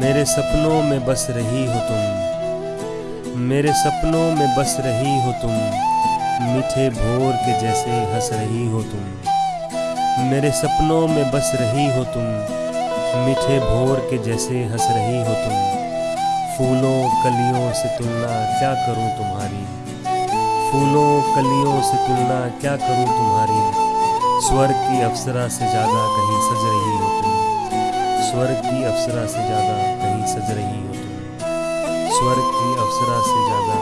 मेरे सपनों में बस रही हो तुम। मेरे सपनों में बस रही हो तुम। मीठे भोर के जैसे हंस रही हो तुम। मेरे सपनों में बस रही हो तुम। मीठे भोर के जैसे हंस रही हो तुम। फूलों कलियों से तुलना क्या करूँ तुम्हारी? फूलों कलियों से तुलना क्या करूँ तुम्हारी? स्वर की अप्सरा से ज़्यादा कहीं सज रही स्वर्ग की अप्सरा से ज़्यादा कहीं सज रही हो तुम। स्वर्ग की अप्सरा से ज़्यादा